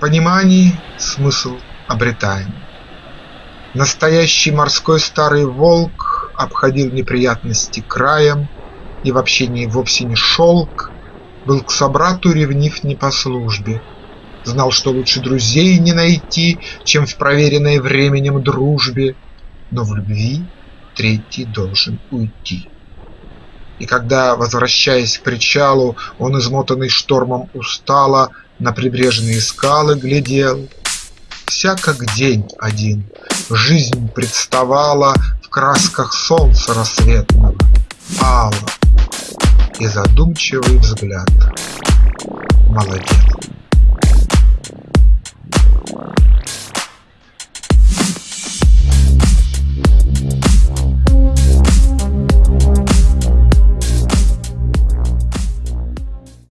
понимании смысл обретаем. Настоящий морской старый волк Обходил неприятности краем И в общении вовсе не шелк, Был к собрату ревнив не по службе, Знал, что лучше друзей не найти, Чем в проверенной временем дружбе, Но в любви третий должен уйти. И когда, возвращаясь к причалу, Он, измотанный штормом, устало На прибрежные скалы глядел, Вся как день один, жизнь представала В красках солнца рассветного, ала, И задумчивый взгляд. Молодец.